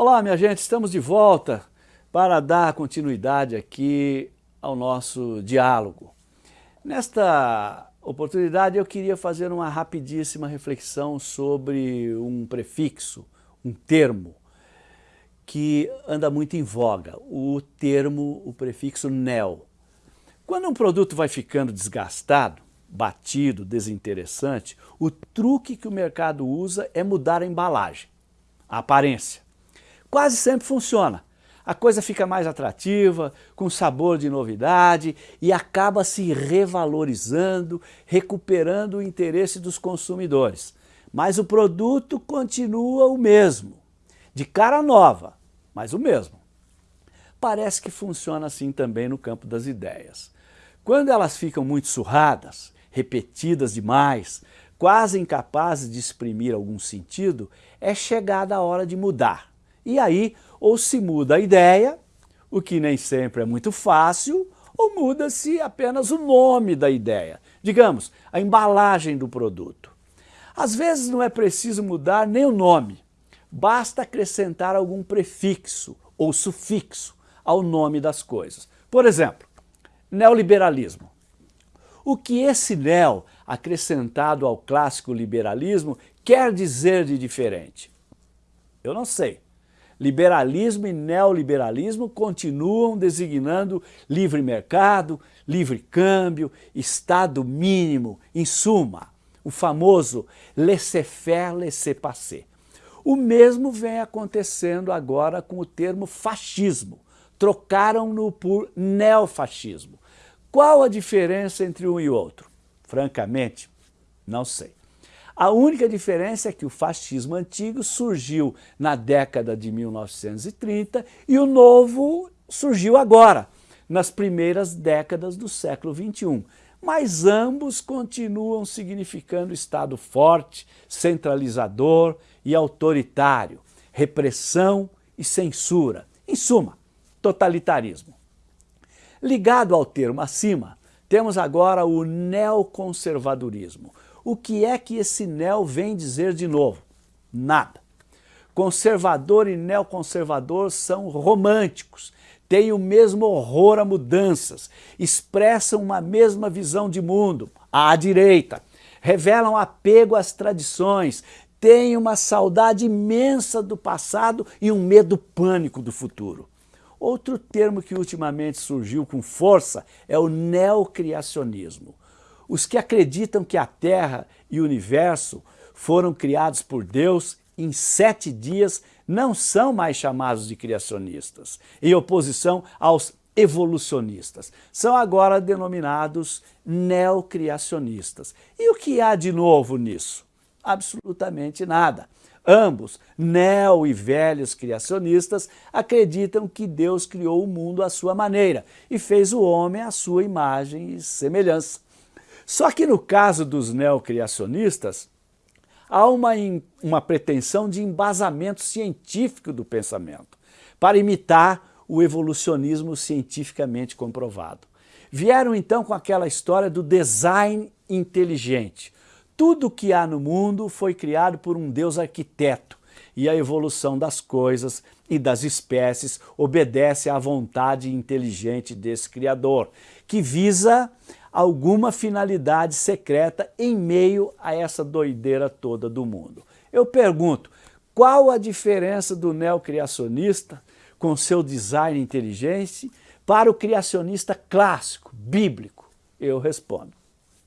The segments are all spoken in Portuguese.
Olá, minha gente, estamos de volta para dar continuidade aqui ao nosso diálogo. Nesta oportunidade eu queria fazer uma rapidíssima reflexão sobre um prefixo, um termo, que anda muito em voga, o termo, o prefixo neo. Quando um produto vai ficando desgastado, batido, desinteressante, o truque que o mercado usa é mudar a embalagem, a aparência quase sempre funciona. A coisa fica mais atrativa, com sabor de novidade e acaba se revalorizando, recuperando o interesse dos consumidores. Mas o produto continua o mesmo, de cara nova, mas o mesmo. Parece que funciona assim também no campo das ideias. Quando elas ficam muito surradas, repetidas demais, quase incapazes de exprimir algum sentido, é chegada a hora de mudar e aí, ou se muda a ideia, o que nem sempre é muito fácil, ou muda-se apenas o nome da ideia, digamos, a embalagem do produto. Às vezes não é preciso mudar nem o nome, basta acrescentar algum prefixo ou sufixo ao nome das coisas. Por exemplo, neoliberalismo. O que esse neo acrescentado ao clássico liberalismo quer dizer de diferente? Eu não sei liberalismo e neoliberalismo continuam designando livre mercado, livre câmbio, estado mínimo, em suma, o famoso laissez-faire, laissez-passer. O mesmo vem acontecendo agora com o termo fascismo. Trocaram-no por neofascismo. Qual a diferença entre um e outro? Francamente, não sei. A única diferença é que o fascismo antigo surgiu na década de 1930 e o novo surgiu agora, nas primeiras décadas do século XXI. Mas ambos continuam significando Estado forte, centralizador e autoritário, repressão e censura. Em suma, totalitarismo. Ligado ao termo acima, temos agora o neoconservadorismo, o que é que esse neo vem dizer de novo? Nada. Conservador e neoconservador são românticos, têm o mesmo horror a mudanças, expressam uma mesma visão de mundo, à direita, revelam apego às tradições, têm uma saudade imensa do passado e um medo pânico do futuro. Outro termo que ultimamente surgiu com força é o neocriacionismo. Os que acreditam que a Terra e o Universo foram criados por Deus em sete dias não são mais chamados de criacionistas, em oposição aos evolucionistas. São agora denominados neocriacionistas. E o que há de novo nisso? Absolutamente nada. Ambos, neo e velhos criacionistas, acreditam que Deus criou o mundo à sua maneira e fez o homem à sua imagem e semelhança. Só que no caso dos neocriacionistas, há uma, uma pretensão de embasamento científico do pensamento, para imitar o evolucionismo cientificamente comprovado. Vieram então com aquela história do design inteligente. Tudo que há no mundo foi criado por um Deus arquiteto e a evolução das coisas e das espécies obedece à vontade inteligente desse Criador, que visa alguma finalidade secreta em meio a essa doideira toda do mundo. Eu pergunto, qual a diferença do neocriacionista com seu design inteligente para o criacionista clássico, bíblico? Eu respondo,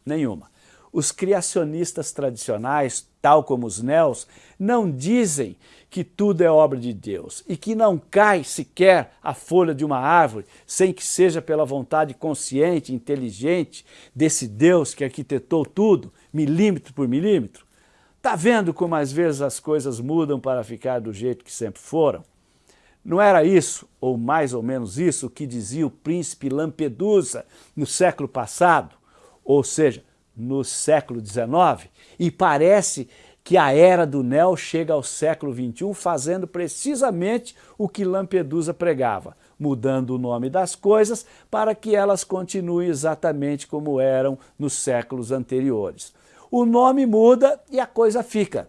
nenhuma. Os criacionistas tradicionais, tal como os neos, não dizem que tudo é obra de Deus e que não cai sequer a folha de uma árvore sem que seja pela vontade consciente, inteligente desse Deus que arquitetou tudo, milímetro por milímetro. Está vendo como às vezes as coisas mudam para ficar do jeito que sempre foram? Não era isso, ou mais ou menos isso, que dizia o príncipe Lampedusa no século passado? Ou seja, no século XIX e parece que a era do Neo chega ao século XXI fazendo precisamente o que Lampedusa pregava, mudando o nome das coisas para que elas continuem exatamente como eram nos séculos anteriores. O nome muda e a coisa fica.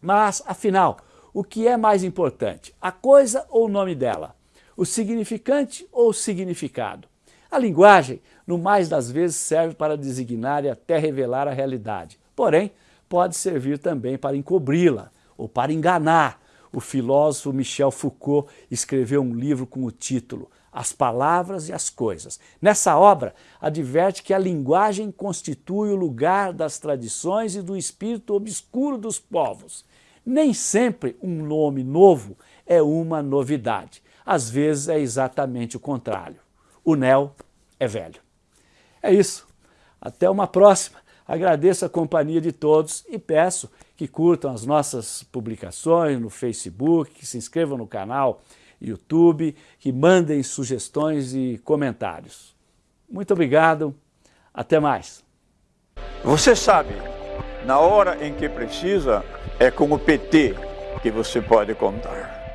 Mas, afinal, O que é mais importante, a coisa ou o nome dela? O significante ou o significado? A linguagem, no mais das vezes, serve para designar e até revelar a realidade. Porém, pode servir também para encobri-la ou para enganar. O filósofo Michel Foucault escreveu um livro com o título As Palavras e as Coisas. Nessa obra, adverte que a linguagem constitui o lugar das tradições e do espírito obscuro dos povos. Nem sempre um nome novo é uma novidade. Às vezes é exatamente o contrário. O Neo é velho. É isso. Até uma próxima. Agradeço a companhia de todos e peço que curtam as nossas publicações no Facebook, que se inscrevam no canal YouTube, que mandem sugestões e comentários. Muito obrigado. Até mais. Você sabe, na hora em que precisa, é com o PT que você pode contar.